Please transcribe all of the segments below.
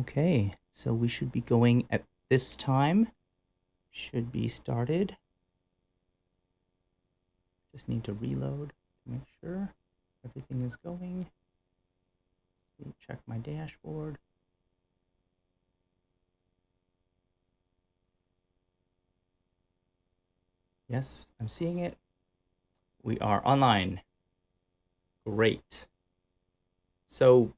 Okay, so we should be going at this time. Should be started. Just need to reload to make sure everything is going. Check my dashboard. Yes, I'm seeing it. We are online. Great. So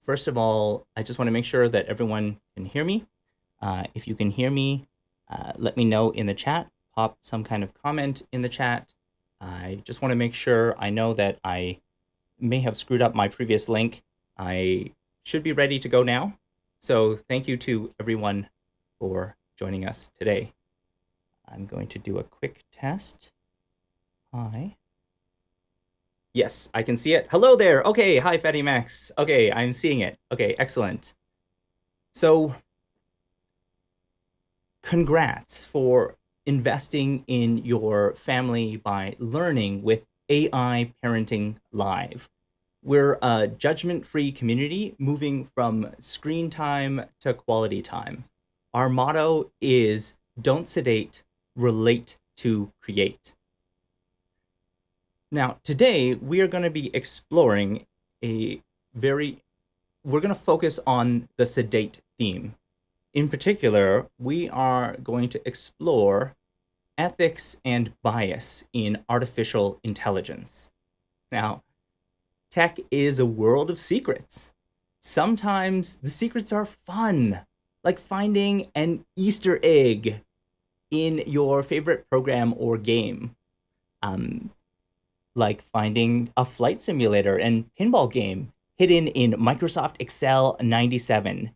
first of all, I just want to make sure that everyone can hear me. Uh, if you can hear me, uh, let me know in the chat. Pop some kind of comment in the chat. I just want to make sure I know that I may have screwed up my previous link. I should be ready to go now. So thank you to everyone for joining us today. I'm going to do a quick test. Hi. Yes, I can see it. Hello there. Okay, hi, Fatty Max. Okay, I'm seeing it. Okay, excellent. So, congrats for investing in your family by learning with AI Parenting Live. We're a judgment-free community moving from screen time to quality time. Our motto is don't sedate, relate to create. Now, today we are going to be exploring a very, we're going to focus on the sedate theme. In particular, we are going to explore ethics and bias in artificial intelligence. Now, tech is a world of secrets. Sometimes the secrets are fun, like finding an Easter egg in your favorite program or game. Um, like finding a flight simulator and pinball game hidden in Microsoft Excel 97.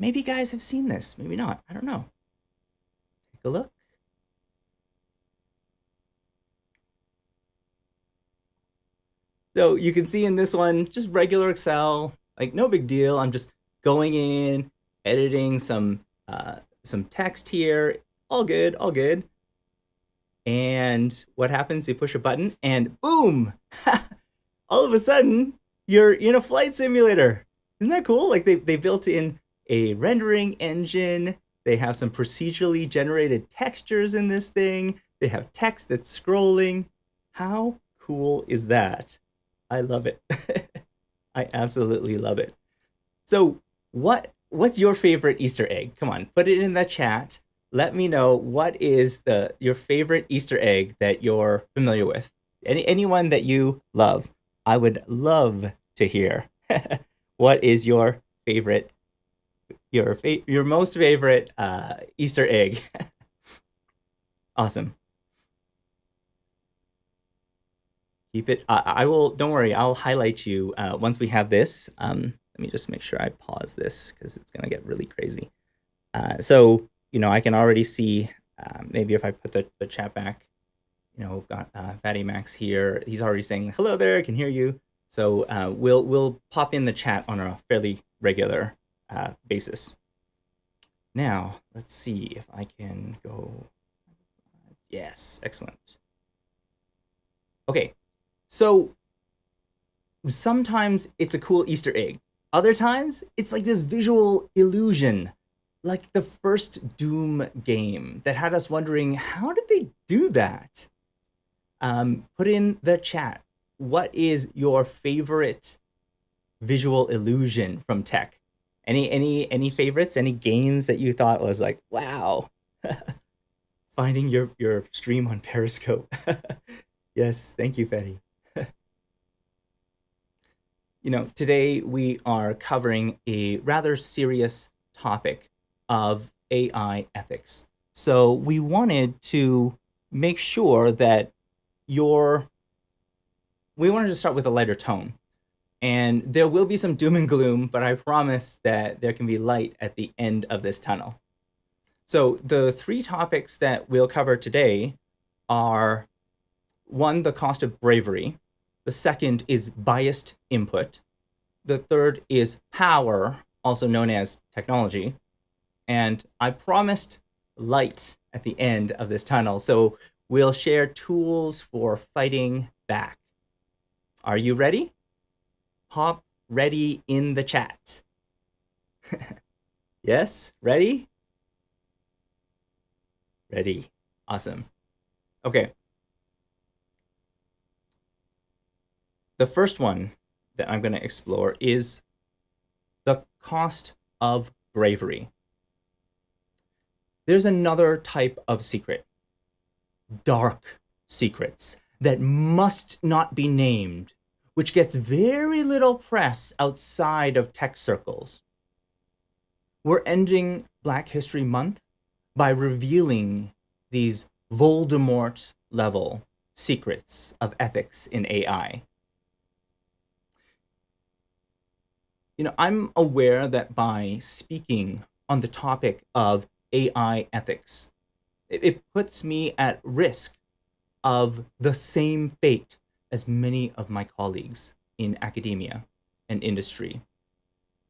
Maybe you guys have seen this, maybe not, I don't know. Take a look. So you can see in this one, just regular Excel, like no big deal. I'm just going in, editing some uh, some text here. All good, all good. And what happens? You push a button and boom! All of a sudden, you're in a flight simulator. Isn't that cool? Like they, they built in a rendering engine. They have some procedurally generated textures in this thing. They have text that's scrolling. How cool is that? I love it. I absolutely love it. So what what's your favorite Easter egg? Come on, put it in the chat let me know what is the your favorite Easter egg that you're familiar with. Any anyone that you love. I would love to hear. what is your favorite your fa your most favorite uh, Easter egg? awesome. Keep it. I, I, will. Don't worry. I'll highlight you uh, once we have this. Um, let me just make sure I pause this because it's gonna get really crazy. Uh, so you know, I can already see, um, maybe if I put the, the chat back, you know, we've got uh, Fatty Max here. He's already saying, hello there, I can hear you. So uh, we'll, we'll pop in the chat on a fairly regular uh, basis. Now, let's see if I can go. Yes, excellent. Okay, so sometimes it's a cool Easter egg. Other times, it's like this visual illusion like the first Doom game that had us wondering, how did they do that? Um, put in the chat, what is your favorite visual illusion from tech? Any any any favorites? Any games that you thought was like, wow, finding your your stream on Periscope? yes, thank you, Fetty. you know, today we are covering a rather serious topic of AI ethics. So we wanted to make sure that your, we wanted to start with a lighter tone. And there will be some doom and gloom, but I promise that there can be light at the end of this tunnel. So the three topics that we'll cover today are one, the cost of bravery. The second is biased input. The third is power, also known as technology. And I promised light at the end of this tunnel. So we'll share tools for fighting back. Are you ready? Pop ready in the chat. yes? Ready? Ready. Awesome. Okay. The first one that I'm going to explore is the cost of bravery. There's another type of secret, dark secrets that must not be named, which gets very little press outside of tech circles. We're ending Black History Month by revealing these Voldemort level secrets of ethics in AI. You know, I'm aware that by speaking on the topic of AI ethics, it, puts me at risk of the same fate as many of my colleagues in academia and industry.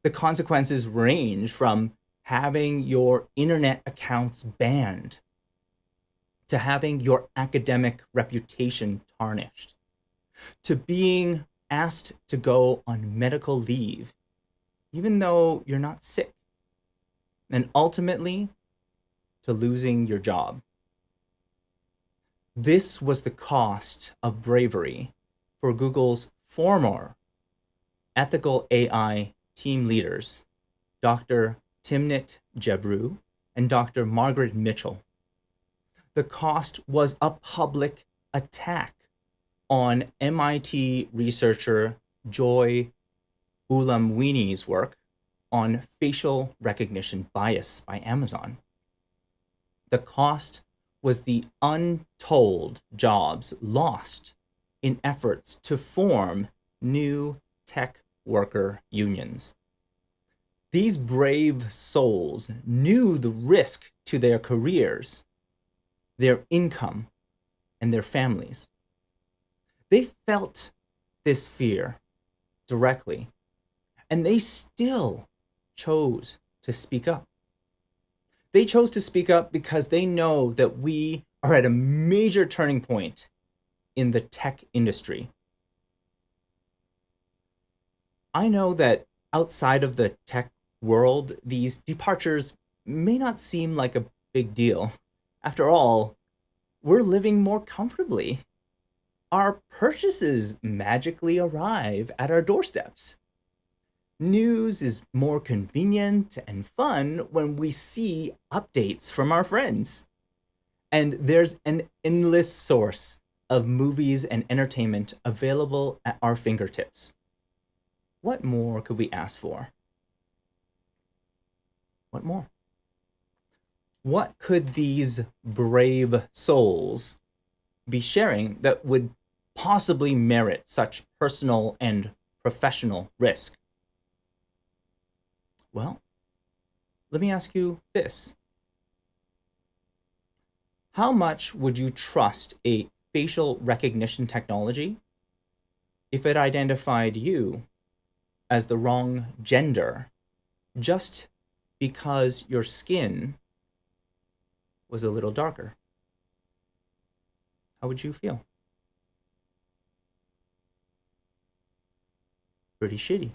The consequences range from having your internet accounts banned to having your academic reputation tarnished to being asked to go on medical leave even though you're not sick and ultimately to losing your job. This was the cost of bravery for Google's former ethical AI team leaders, Dr. Timnit Gebru and Dr. Margaret Mitchell. The cost was a public attack on MIT researcher Joy Buolamwini's work on facial recognition bias by Amazon. The cost was the untold jobs lost in efforts to form new tech worker unions. These brave souls knew the risk to their careers, their income, and their families. They felt this fear directly, and they still chose to speak up. They chose to speak up because they know that we are at a major turning point in the tech industry. I know that outside of the tech world, these departures may not seem like a big deal. After all, we're living more comfortably. Our purchases magically arrive at our doorsteps. News is more convenient and fun when we see updates from our friends. And there's an endless source of movies and entertainment available at our fingertips. What more could we ask for? What more? What could these brave souls be sharing that would possibly merit such personal and professional risk? Well, let me ask you this. How much would you trust a facial recognition technology if it identified you as the wrong gender just because your skin was a little darker. How would you feel? Pretty shitty.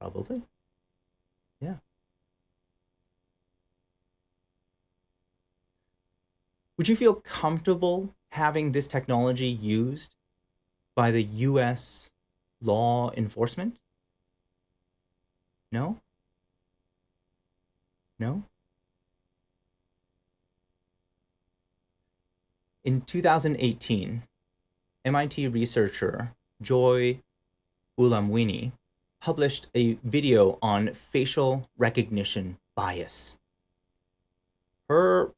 Probably. Yeah. Would you feel comfortable having this technology used by the US law enforcement? No? No? In 2018, MIT researcher Joy Buolamwini published a video on facial recognition bias. Her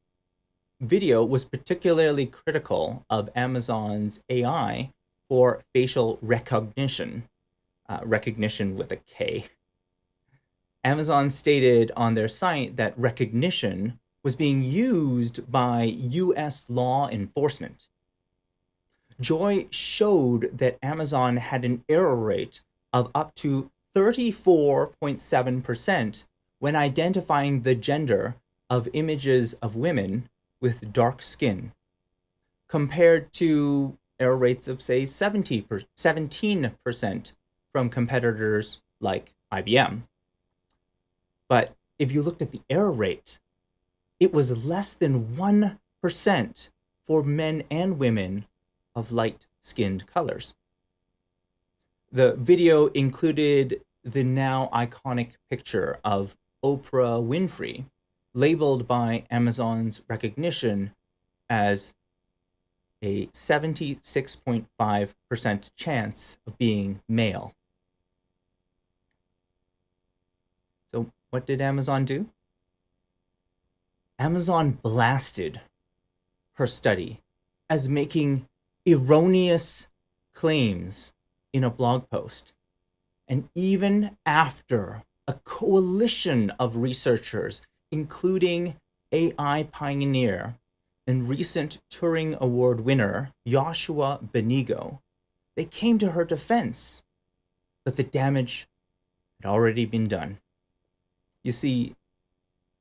video was particularly critical of Amazon's AI for facial Rekognition, uh, Rekognition with a K. Amazon stated on their site that recognition was being used by US law enforcement. Joy showed that Amazon had an error rate of up to 34.7% when identifying the gender of images of women with dark skin, compared to error rates of, say, 70 17% from competitors like IBM But if you looked at the error rate, it was less than 1% for men and women of light skinned colors. The video included the now iconic picture of Oprah Winfrey, labeled by Amazon's Rekognition as a 76.5% chance of being male. So what did Amazon do? Amazon blasted her study as making erroneous claims in a blog post. And even after a coalition of researchers, including AI pioneer and recent Turing Award winner Yoshua Bengio, they came to her defense, but the damage had already been done. You see,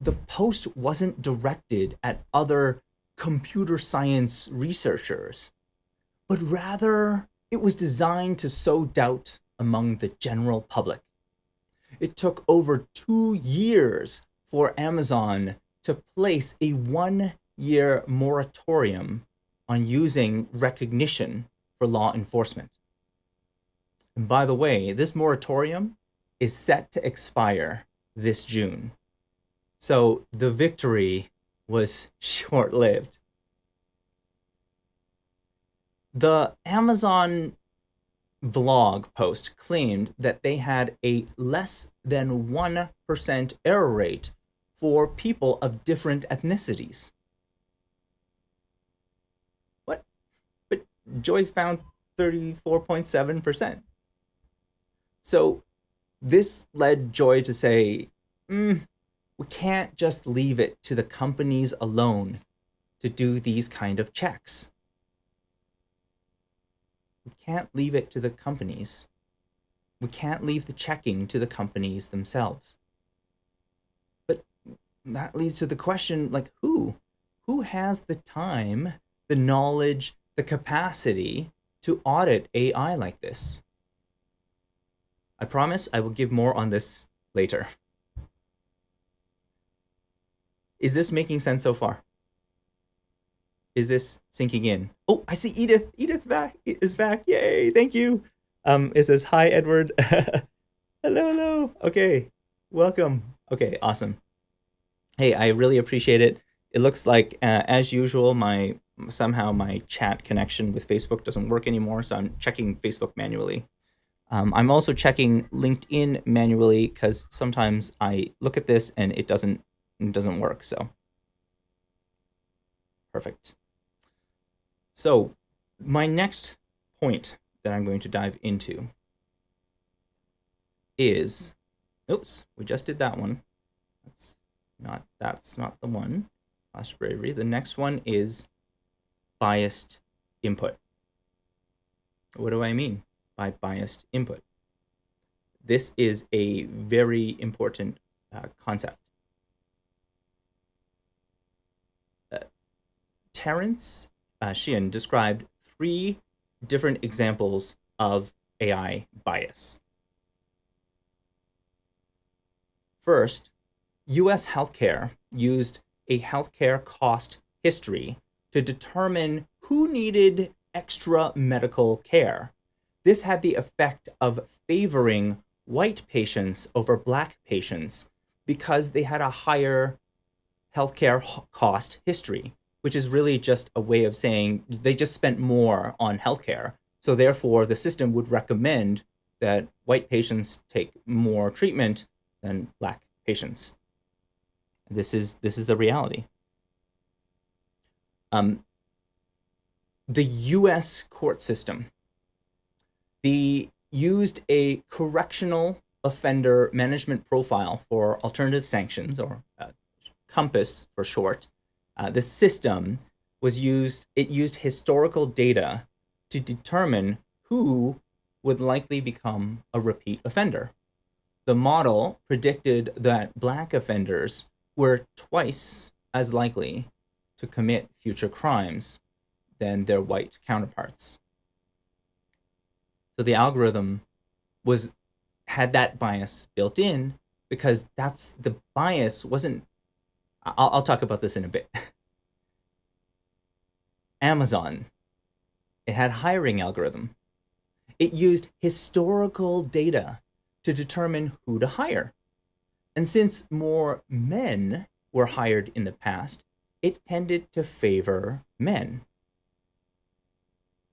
the post wasn't directed at other computer science researchers, but rather it was designed to sow doubt among the general public. It took over two years for Amazon to place a one year moratorium on using Rekognition for law enforcement. And by the way, this moratorium is set to expire this June. So the victory was short lived. The Amazon blog post claimed that they had a less than 1% error rate for people of different ethnicities. What? But Joyce found 34.7%. So this led Joy to say, mm, we can't just leave it to the companies alone to do these kind of checks. We can't leave it to the companies. We can't leave the checking to the companies themselves. But that leads to the question like who who has the time the knowledge the capacity to audit ai like this? I promise i will give more on this later. Is this making sense so far is this sinking in oh i see edith edith back is back yay thank you um it says hi edward hello hello okay welcome okay awesome hey, I really appreciate it. It looks like, uh, as usual, my somehow my chat connection with Facebook doesn't work anymore, so I'm checking Facebook manually. Um, I'm also checking LinkedIn manually because sometimes I look at this and it doesn't it doesn't work. So perfect. So my next point that I'm going to dive into is, oops, we just did that one. Let's not that's not the one. Last bravery. The next one is biased input. What do I mean by biased input? This is a very important uh, concept. Uh, Terence uh, Sheehan described three different examples of AI bias. First, US healthcare used a healthcare cost history to determine who needed extra medical care. This had the effect of favoring white patients over black patients because they had a higher healthcare cost history, which is really just a way of saying they just spent more on healthcare. So therefore, the system would recommend that white patients take more treatment than black patients. This is this is the reality. Um, the U.S. court system, the used a correctional offender management profile for alternative sanctions, or uh, COMPAS for short. Uh, the system was used. It used historical data to determine who would likely become a repeat offender. The model predicted that black offenders were twice as likely to commit future crimes than their white counterparts. So the algorithm was had that bias built in because that's the bias wasn't. I'll, I'll talk about this in a bit. Amazon, it had hiring algorithm. It used historical data to determine who to hire. And since more men were hired in the past, it tended to favor men.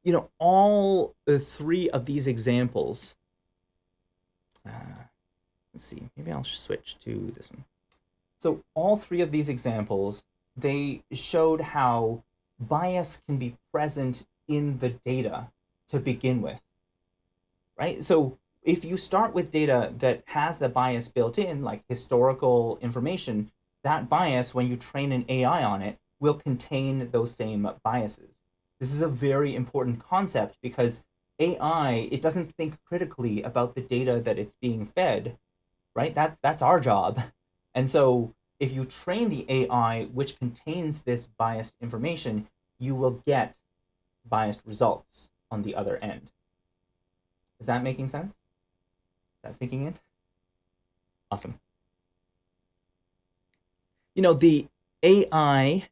You know, all the three of these examples, uh, let's see, maybe I'll switch to this one. So all three of these examples, they showed how bias can be present in the data to begin with, right? So if you start with data that has the bias built in, like historical information, that bias, when you train an AI on it, will contain those same biases. This is a very important concept because AI, it doesn't think critically about the data that it's being fed, right? That's, that's our job. And so if you train the AI which contains this biased information, you will get biased results on the other end. Is that making sense? Is that sinking in? Awesome. You know, the AI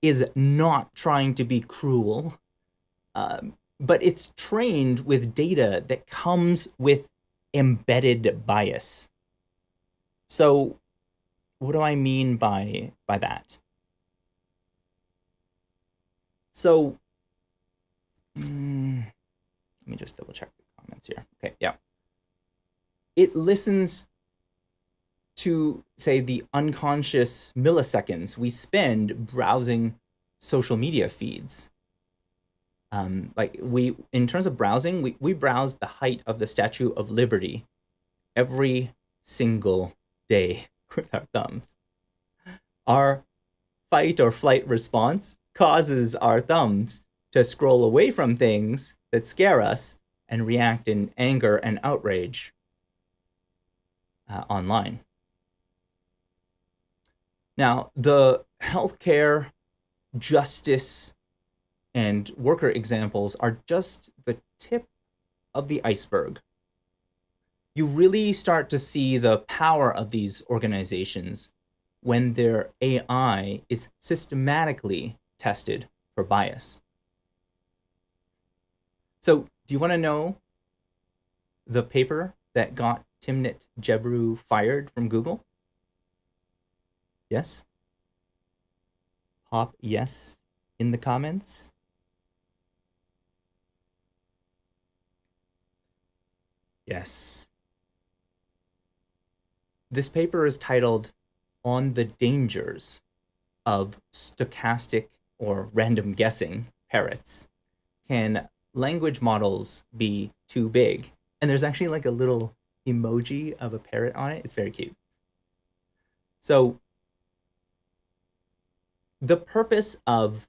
is not trying to be cruel, um, but it's trained with data that comes with embedded bias. So what do I mean by, by that? So, mm, let me just double check the comments here. Okay, yeah. It listens to, say, the unconscious milliseconds we spend browsing social media feeds. Um, like we, in terms of browsing, we, we browse the height of the Statue of Liberty every single day with our thumbs. Our fight or flight response causes our thumbs to scroll away from things that scare us and react in anger and outrage uh, online. Now, the healthcare, justice, and worker examples are just the tip of the iceberg. You really start to see the power of these organizations when their AI is systematically tested for bias. So do you want to know the paper that got Timnit Gebru fired from Google? Yes? Pop yes in the comments. Yes. This paper is titled On the Dangers of Stochastic or random guessing parrots, can language models be too big? And there's actually like a little emoji of a parrot on it. It's very cute. So the purpose of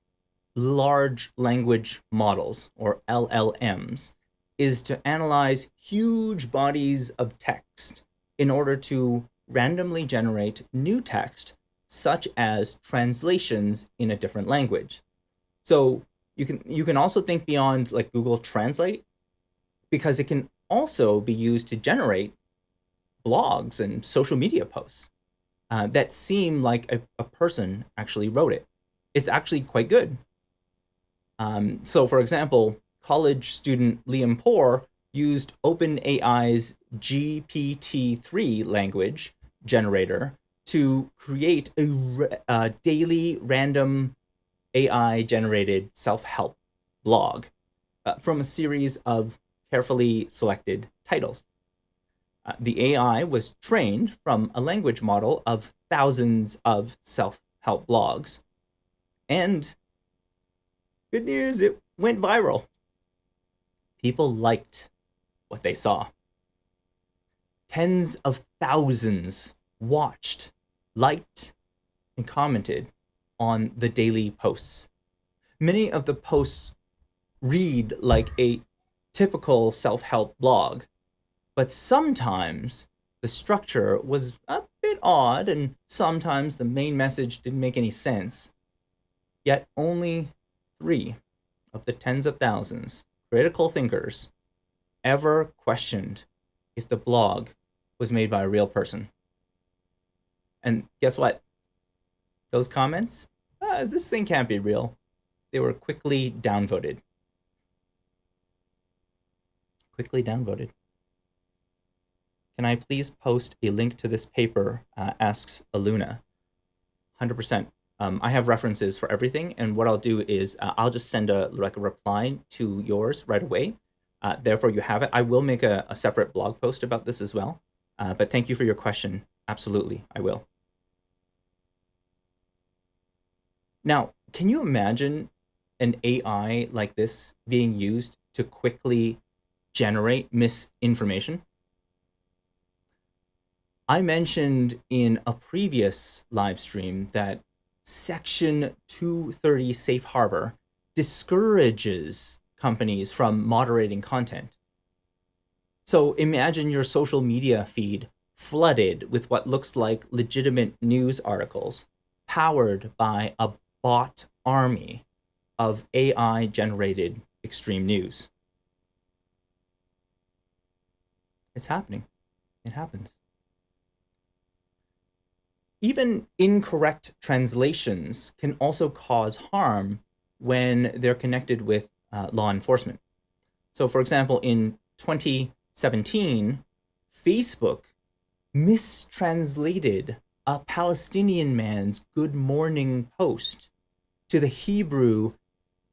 large language models or LLMs is to analyze huge bodies of text in order to randomly generate new text such as translations in a different language. So you can you can also think beyond like Google Translate because it can also be used to generate blogs and social media posts uh, that seem like a, a, person actually wrote it. It's actually quite good. Um, so for example, college student Liam Porr used OpenAI's GPT-3 language generator to create a, a daily random AI generated self-help blog uh, from a series of carefully selected titles. Uh, the AI was trained from a language model of thousands of self-help blogs. And good news, it went viral. People liked what they saw. Tens of thousands watched, liked, and commented on the daily posts. Many of the posts read like a typical self-help blog, but sometimes the structure was a bit odd and sometimes the main message didn't make any sense. Yet only three of the tens of thousands critical thinkers ever questioned if the blog was made by a real person. And guess what? Those comments, uh, this thing can't be real. They were quickly downvoted. Quickly downvoted. Can I please post a link to this paper, uh, asks Aluna. 100%. Um, I have references for everything, and what I'll do is uh, I'll just send a like a reply to yours right away. Uh, therefore, you have it. I will make a, a separate blog post about this as well. Uh, but thank you for your question. Absolutely, I will. Now, can you imagine an AI like this being used to quickly generate misinformation? I mentioned in a previous live stream that Section 230 Safe Harbor discourages companies from moderating content. So imagine your social media feed flooded with what looks like legitimate news articles powered by a bot army of AI generated extreme news. It's happening. It happens. Even incorrect translations can also cause harm when they're connected with uh, law enforcement. So for example, in 2017, Facebook mistranslated a Palestinian man's good morning post to the Hebrew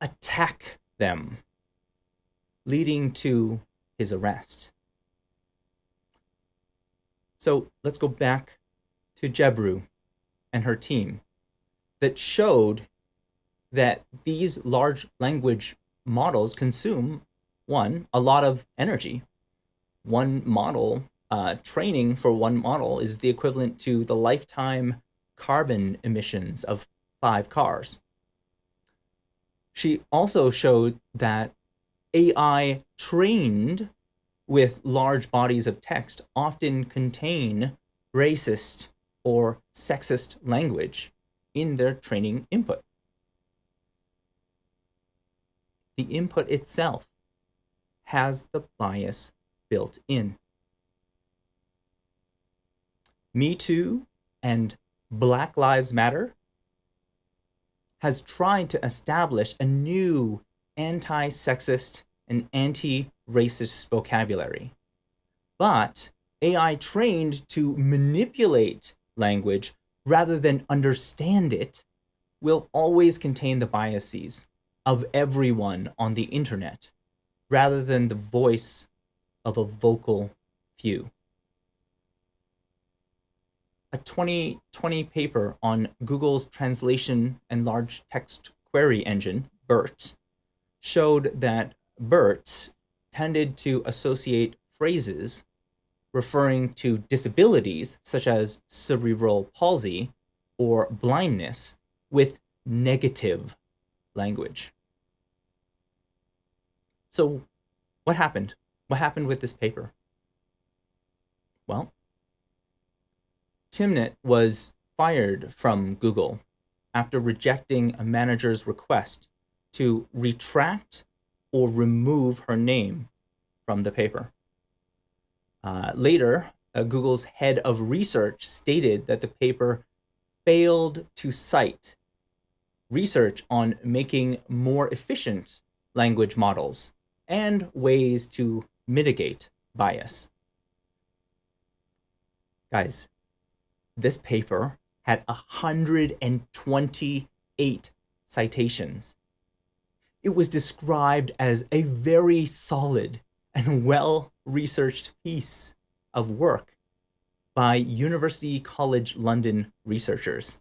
attack them, leading to his arrest. So let's go back to Gebru and her team that showed that these large language models consume, one, a lot of energy. One model, uh, training for one model is the equivalent to the lifetime carbon emissions of five cars. She also showed that AI trained with large bodies of text often contain racist or sexist language in their training input. The input itself has the bias built in. Me Too and Black Lives Matter has tried to establish a new anti-sexist and anti-racist vocabulary. But AI trained to manipulate language rather than understand it will always contain the biases of everyone on the internet rather than the voice of a vocal few. A 2020 paper on Google's translation and large text query engine, BERT, showed that BERT tended to associate phrases referring to disabilities such as cerebral palsy or blindness with negative language. So what happened? What happened with this paper? Well, Timnit was fired from Google after rejecting a manager's request to retract or remove her name from the paper. Uh, later, uh, Google's head of research stated that the paper failed to cite research on making more efficient language models and ways to mitigate bias. Guys, this paper had 128 citations. It was described as a very solid and well-researched piece of work by University College London researchers.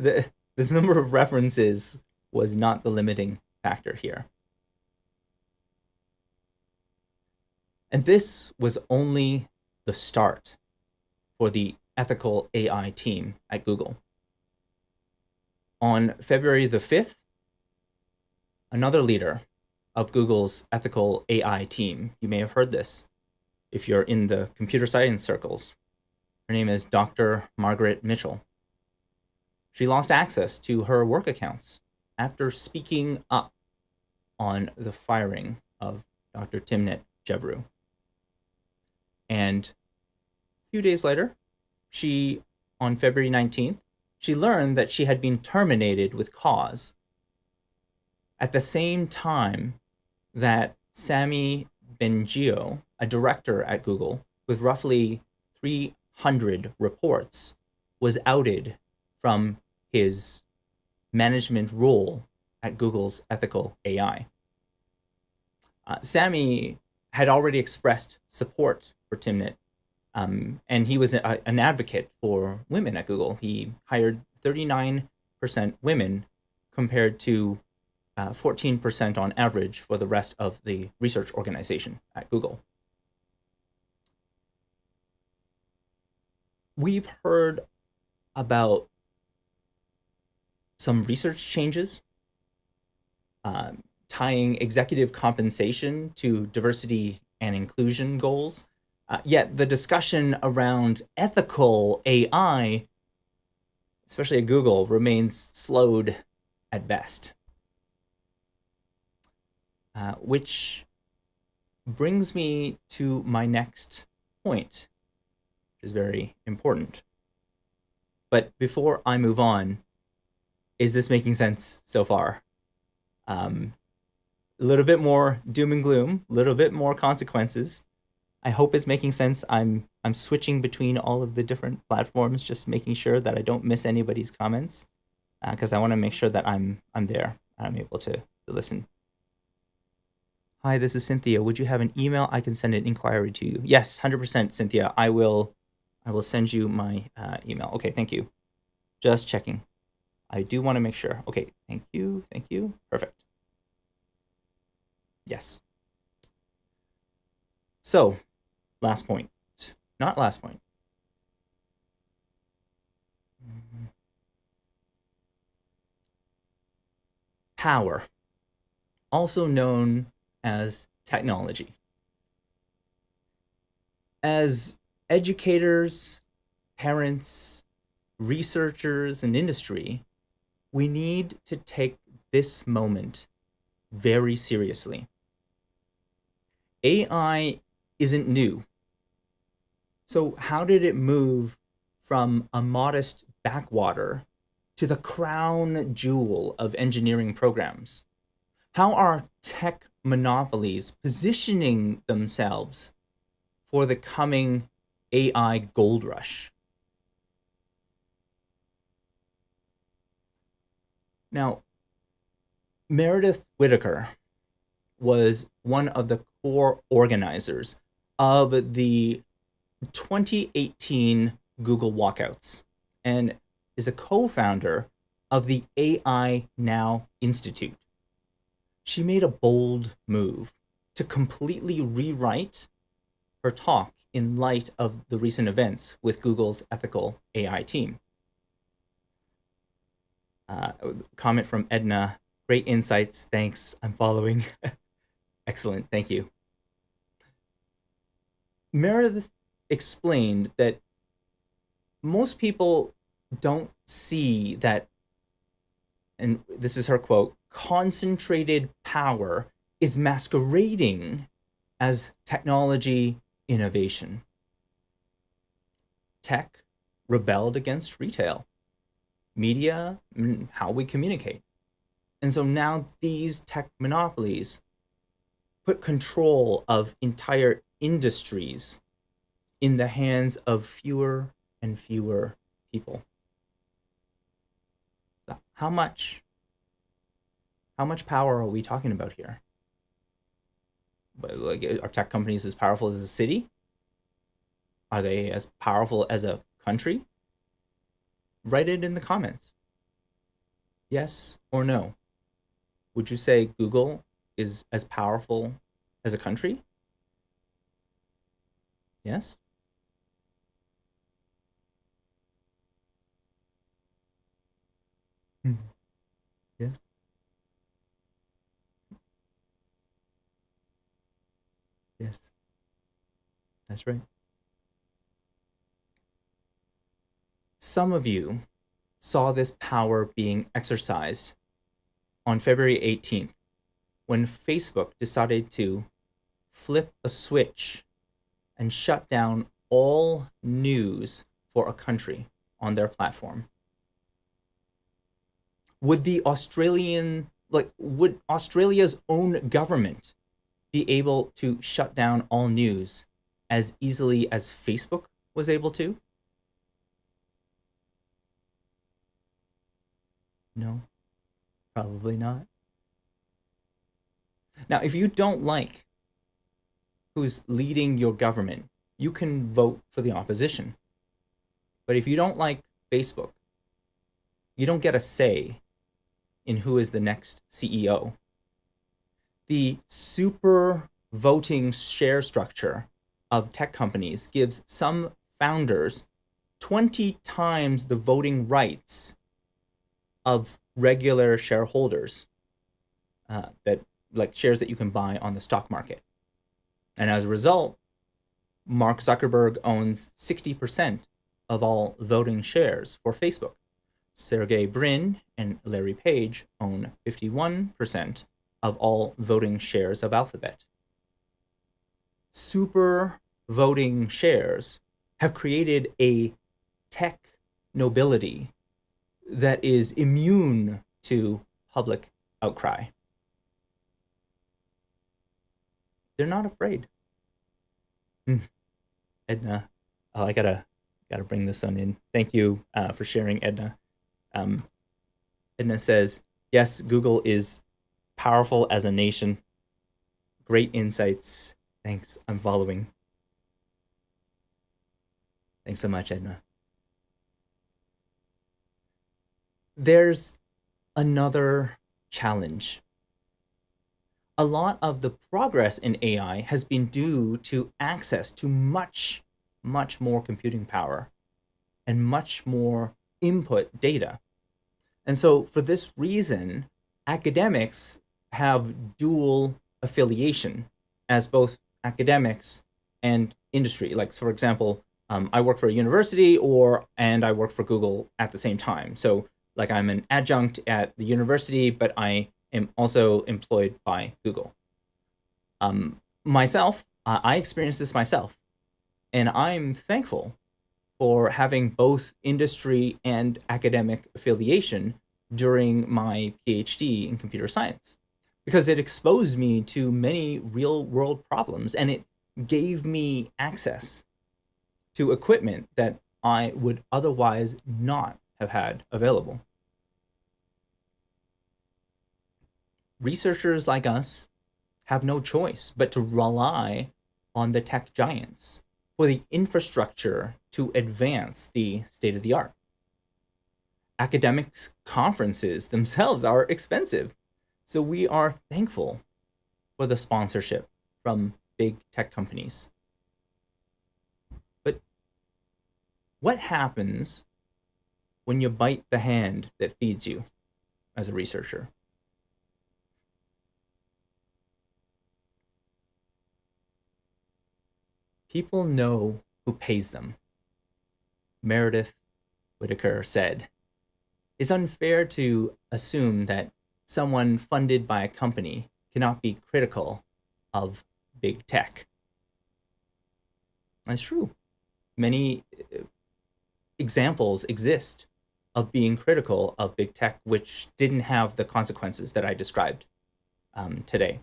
The, the number of references was not the limiting factor here. And this was only the start for the ethical AI team at Google. On February the 5th, another leader of Google's ethical AI team. You may have heard this if you're in the computer science circles. Her name is Dr. Margaret Mitchell. She lost access to her work accounts after speaking up on the firing of Dr. Timnit Gebru. And a few days later, she, on February 19th, she learned that she had been terminated with cause. At the same time that Sami Bengio, a director at Google with roughly 300 reports, was outed from his management role at Google's ethical AI. Uh, Sami had already expressed support for Timnit, um, and he was a, an advocate for women at Google. He hired 39% women compared to 14% uh, on average for the rest of the research organization at Google. We've heard about some research changes um, tying executive compensation to diversity and inclusion goals. Uh, yet the discussion around ethical AI, especially at Google, remains slowed at best. Uh, which brings me to my next point, which is very important. But before I move on, is this making sense so far? Um, a little bit more doom and gloom, a little bit more consequences. I hope it's making sense. I'm I'm switching between all of the different platforms, just making sure that I don't miss anybody's comments, because uh, I want to make sure that I'm I'm there. I'm able to, to listen. Hi, this is Cynthia. Would you have an email I can send an inquiry to you? Yes, 100% Cynthia. I will I will send you my uh, email. Okay, thank you. Just checking. I do want to make sure. Okay, thank you, thank you. Perfect. Yes. So, last point. Not last point. Power, also known as technology. As educators, parents, researchers, and industry, we need to take this moment very seriously. AI isn't new. So how did it move from a modest backwater to the crown jewel of engineering programs? How are tech monopolies positioning themselves for the coming AI gold rush? Now, Meredith Whittaker was one of the core organizers of the 2018 Google walkouts and is a co-founder of the AI Now Institute. She made a bold move to completely rewrite her talk in light of the recent events with Google's ethical AI team. Uh, comment from Edna, great insights, thanks, I'm following. Excellent, thank you. Meredith explained that most people don't see that, and this is her quote, concentrated power is masquerading as technology innovation. Tech rebelled against retail, media, how we communicate. And so now these tech monopolies put control of entire industries in the hands of fewer and fewer people. How much, how much power are we talking about here? Like, are tech companies as powerful as a city? Are they as powerful as a country? Write it in the comments. Yes or no? Would you say Google is as powerful as a country? Yes? Hmm. Yes. Yes. That's right. Some of you saw this power being exercised on February 18th when Facebook decided to flip a switch and shut down all news for a country on their platform, would the Australian, like, would Australia's own government be able to shut down all news as easily as Facebook was able to? No, probably not. Now, if you don't like who's leading your government, you can vote for the opposition. But if you don't like Facebook, you don't get a say in who is the next CEO. The super voting share structure of tech companies gives some founders 20 times the voting rights of regular shareholders uh, that like shares that you can buy on the stock market. And as a result, Mark Zuckerberg owns 60% of all voting shares for Facebook. Sergey Brin and Larry Page own 51% of all voting shares of Alphabet. Super voting shares have created a tech nobility that is immune to public outcry. They're not afraid. Hmm. Edna, oh, I gotta gotta bring this one in. Thank you uh, for sharing, Edna. Um, Edna says, yes, Google is powerful as a nation. Great insights. Thanks. I'm following. Thanks so much, Edna. There's another challenge. A lot of the progress in AI has been due to access to much, much more computing power and much more input data. And so for this reason, academics have dual affiliation as both academics and industry. Like, for example, um, I work for a university or and I work for Google at the same time. So like I'm an adjunct at the university, but I am also employed by Google. Um, myself, uh, I experienced this myself, and I'm thankful for having both industry and academic affiliation during my PhD in computer science because it exposed me to many real world problems and it gave me access to equipment that I would otherwise not have had available. Researchers like us have no choice but to rely on the tech giants for the infrastructure to advance the state of the art. Academics conferences themselves are expensive, so we are thankful for the sponsorship from big tech companies. But what happens when you bite the hand that feeds you as a researcher? People know who pays them. Meredith Whittaker said, It's unfair to assume that someone funded by a company cannot be critical of big tech. That's true. Many uh, examples exist of being critical of big tech, which didn't have the consequences that I described um, today.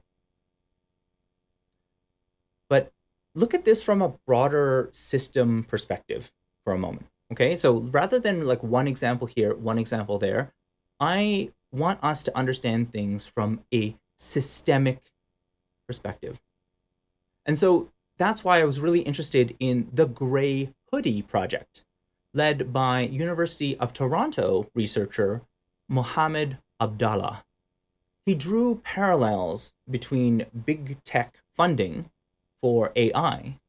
But look at this from a broader system perspective for a moment. Okay, so rather than like one example here, one example there, I want us to understand things from a systemic perspective. And so that's why I was really interested in the Grey Hoodie project, led by University of Toronto researcher Mohamed Abdalla. He drew parallels between big tech funding for AI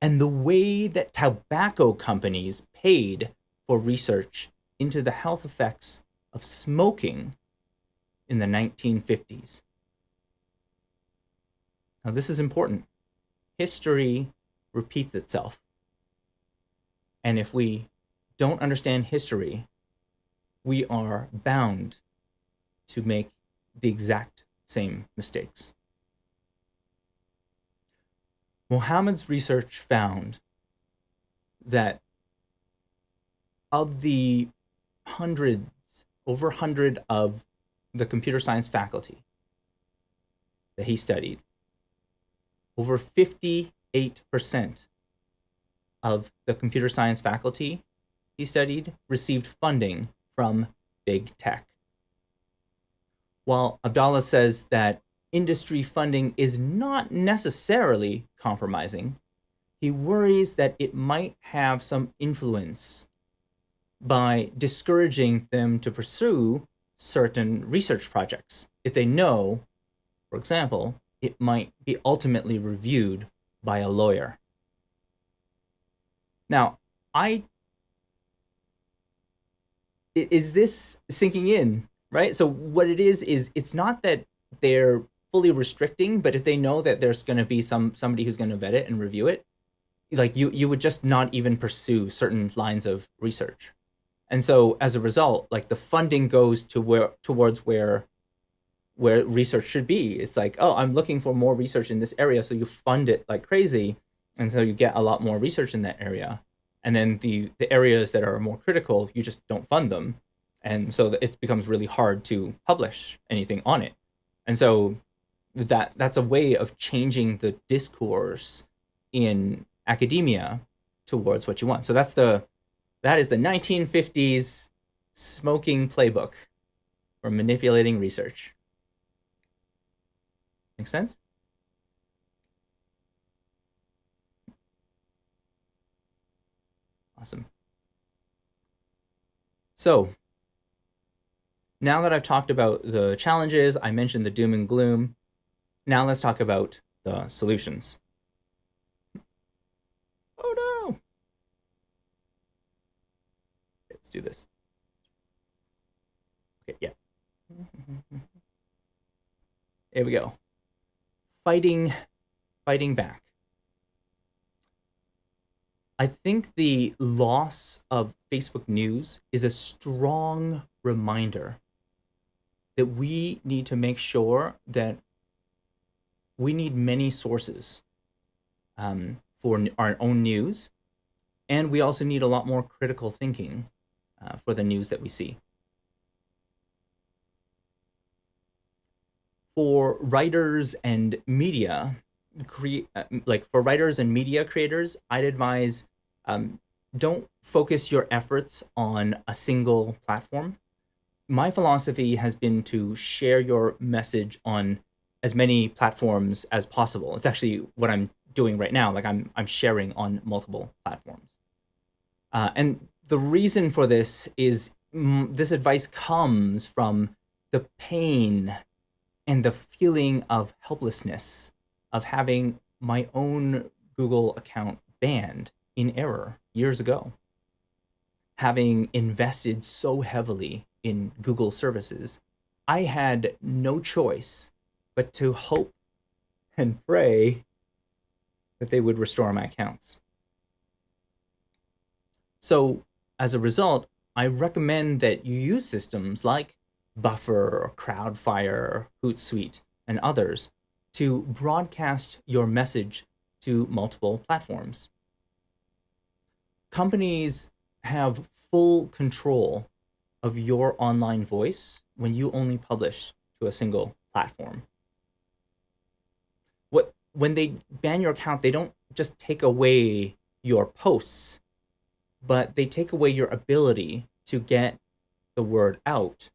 and the way that tobacco companies paid for research into the health effects of smoking in the 1950s. Now, this is important. History repeats itself. And if we don't understand history, we are bound to make the exact same mistakes. Mohamed's research found that of the hundreds, over 100 of the computer science faculty that he studied, over 58% of the computer science faculty he studied received funding from big tech. While Abdalla says that industry funding is not necessarily compromising, he worries that it might have some influence by discouraging them to pursue certain research projects if they know, for example, it might be ultimately reviewed by a lawyer. Now, I is this sinking in, right? So what it is is it's not that they're fully restricting, but if they know that there's going to be some somebody who's going to vet it and review it, like you you would just not even pursue certain lines of research. And so as a result, like the funding goes to where towards where where research should be. It's like, oh, I'm looking for more research in this area, so you fund it like crazy, and so you get a lot more research in that area. And then the the areas that are more critical, you just don't fund them, and so it becomes really hard to publish anything on it. And so that that's a way of changing the discourse in academia towards what you want. So that's the that is the 1950s smoking playbook for manipulating research. Make sense? Awesome. So now that I've talked about the challenges, I mentioned the doom and gloom. Now let's talk about the solutions. Oh no. Let's do this. Okay, yeah. There we go. Fighting, fighting back. I think the loss of Facebook News is a strong reminder that we need to make sure that we need many sources um, for our own news. And we also need a lot more critical thinking uh, for the news that we see. For writers and media, create uh, like for writers and media creators, I'd advise um, don't focus your efforts on a single platform. My philosophy has been to share your message on as many platforms as possible. It's actually what I'm doing right now. Like I'm, I'm sharing on multiple platforms. Uh, and the reason for this is this advice comes from the pain and the feeling of helplessness of having my own Google account banned in error years ago. Having invested so heavily in Google services, I had no choice but to hope and pray that they would restore my accounts. So as a result, I recommend that you use systems like Buffer or Crowdfire, Hootsuite, and others to broadcast your message to multiple platforms. Companies have full control of your online voice when you only publish to a single platform What when they ban your account, they don't just take away your posts, but they take away your ability to get the word out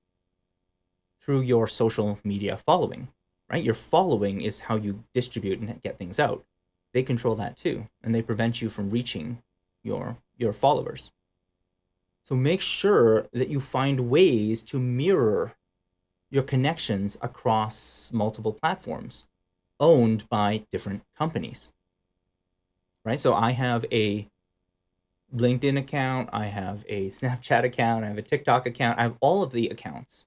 through your social media following, right? Your following is how you distribute and get things out. They control that too, and they prevent you from reaching your, your followers. So make sure that you find ways to mirror your connections across multiple platforms owned by different companies. Right? So I have a LinkedIn account, I have a Snapchat account, I have a TikTok account, I have all of the accounts.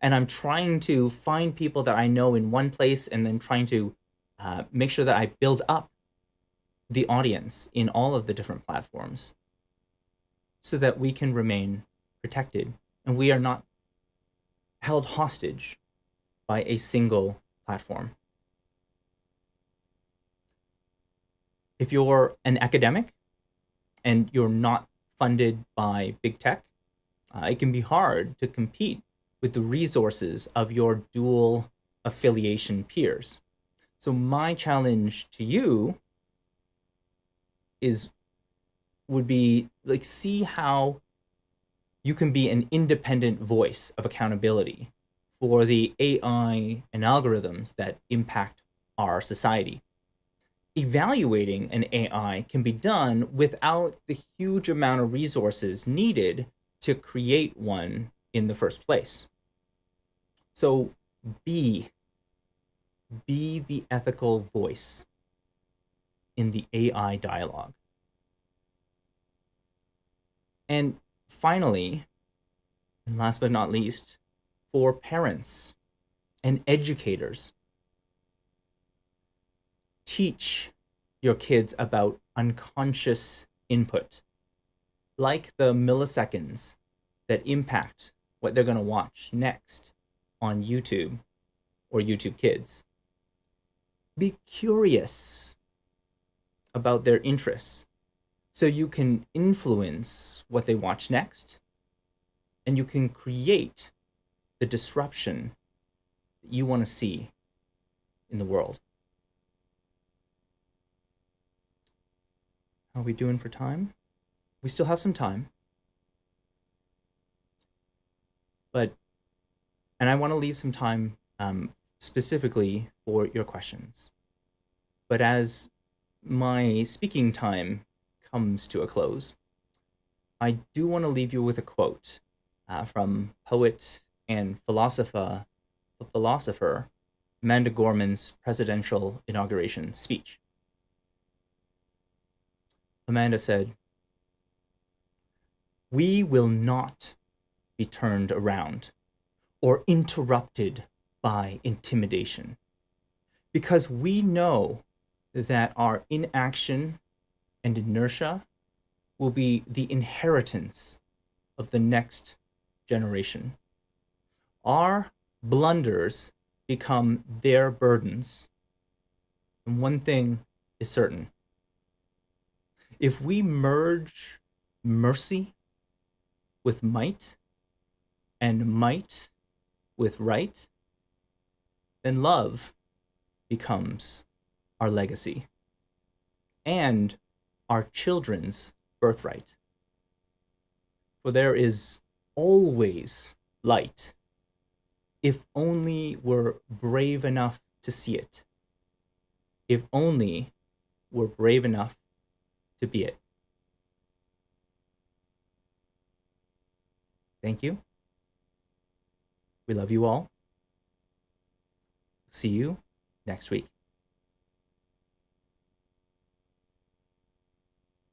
And I'm trying to find people that I know in one place and then trying to uh, make sure that I build up the audience in all of the different platforms so that we can remain protected and we are not held hostage by a single platform. If you're an academic, and you're not funded by big tech, uh, it can be hard to compete with the resources of your dual affiliation peers. So my challenge to you is would be like see how you can be an independent voice of accountability for the AI and algorithms that impact our society. Evaluating an AI can be done without the huge amount of resources needed to create one in the first place. So be, be the ethical voice in the AI dialogue. And finally, and last but not least, for parents and educators, teach your kids about unconscious input, like the milliseconds that impact what they're going to watch next on YouTube or YouTube Kids. Be curious about their interests so you can influence what they watch next and you can create the disruption that you want to see in the world. How are we doing for time? We still have some time. But, and I want to leave some time um, specifically for your questions. But as my speaking time comes to a close, I do want to leave you with a quote uh, from poet and philosopher, philosopher Amanda Gorman's presidential inauguration speech. Amanda said, We will not be turned around or interrupted by intimidation because we know that our inaction and inertia will be the inheritance of the next generation. Our blunders become their burdens. And one thing is certain. If we merge mercy with might and might with right, then love becomes our legacy and our children's birthright. For there is always light if only we're brave enough to see it. If only we're brave enough to be it. Thank you. We love you all. See you next week.